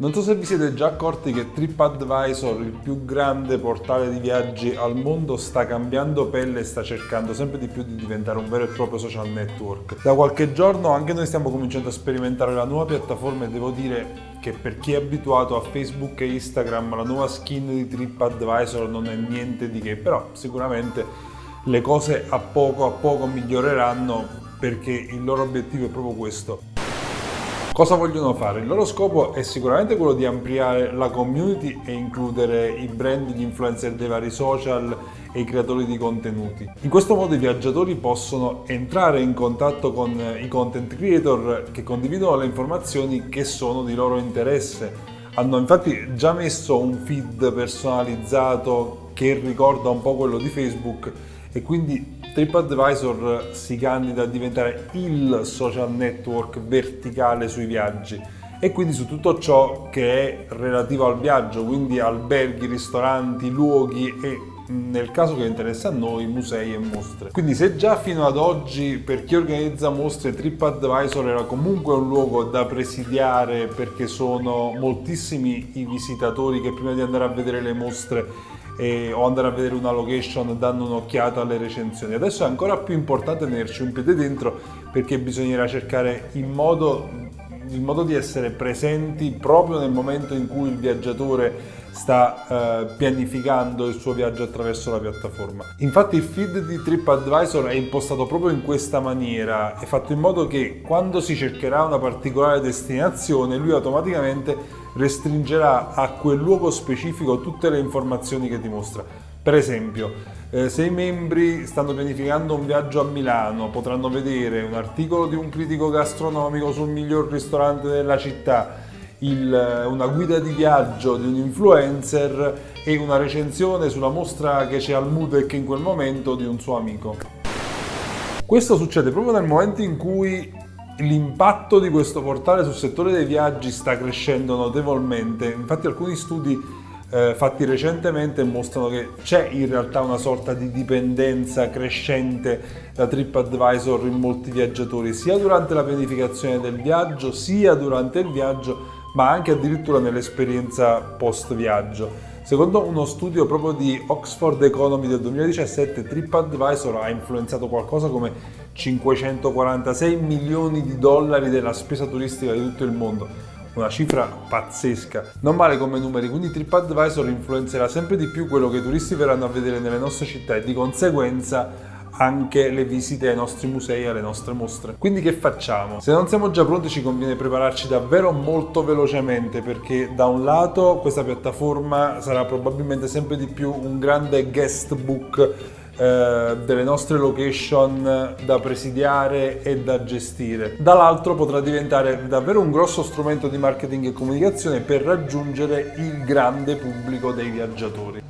Non so se vi siete già accorti che TripAdvisor, il più grande portale di viaggi al mondo, sta cambiando pelle e sta cercando sempre di più di diventare un vero e proprio social network. Da qualche giorno anche noi stiamo cominciando a sperimentare la nuova piattaforma e devo dire che per chi è abituato a Facebook e Instagram la nuova skin di TripAdvisor non è niente di che, però sicuramente le cose a poco a poco miglioreranno perché il loro obiettivo è proprio questo Cosa vogliono fare? Il loro scopo è sicuramente quello di ampliare la community e includere i brand, gli influencer dei vari social e i creatori di contenuti. In questo modo i viaggiatori possono entrare in contatto con i content creator che condividono le informazioni che sono di loro interesse. Hanno infatti già messo un feed personalizzato che ricorda un po' quello di Facebook e quindi TripAdvisor si candida a diventare il social network verticale sui viaggi. E quindi su tutto ciò che è relativo al viaggio, quindi alberghi, ristoranti, luoghi e nel caso che interessa a noi musei e mostre. Quindi se già fino ad oggi per chi organizza mostre TripAdvisor era comunque un luogo da presidiare perché sono moltissimi i visitatori che prima di andare a vedere le mostre e, o andare a vedere una location danno un'occhiata alle recensioni. Adesso è ancora più importante tenerci un piede dentro perché bisognerà cercare in modo il modo di essere presenti proprio nel momento in cui il viaggiatore sta eh, pianificando il suo viaggio attraverso la piattaforma. Infatti il feed di TripAdvisor è impostato proprio in questa maniera, è fatto in modo che quando si cercherà una particolare destinazione lui automaticamente restringerà a quel luogo specifico tutte le informazioni che ti mostra. Per esempio, eh, se i membri stanno pianificando un viaggio a Milano potranno vedere un articolo di un critico gastronomico sul miglior ristorante della città, il, una guida di viaggio di un influencer e una recensione sulla mostra che c'è al Mudec in quel momento di un suo amico. Questo succede proprio nel momento in cui l'impatto di questo portale sul settore dei viaggi sta crescendo notevolmente, infatti alcuni studi eh, fatti recentemente mostrano che c'è in realtà una sorta di dipendenza crescente da TripAdvisor in molti viaggiatori, sia durante la pianificazione del viaggio, sia durante il viaggio, ma anche addirittura nell'esperienza post viaggio. Secondo uno studio proprio di Oxford Economy del 2017, TripAdvisor ha influenzato qualcosa come 546 milioni di dollari della spesa turistica di tutto il mondo. Una cifra pazzesca. Non male come numeri, quindi TripAdvisor influenzerà sempre di più quello che i turisti verranno a vedere nelle nostre città e di conseguenza anche le visite ai nostri musei e alle nostre mostre. Quindi che facciamo? Se non siamo già pronti ci conviene prepararci davvero molto velocemente perché da un lato questa piattaforma sarà probabilmente sempre di più un grande guest book eh, delle nostre location da presidiare e da gestire. Dall'altro potrà diventare davvero un grosso strumento di marketing e comunicazione per raggiungere il grande pubblico dei viaggiatori.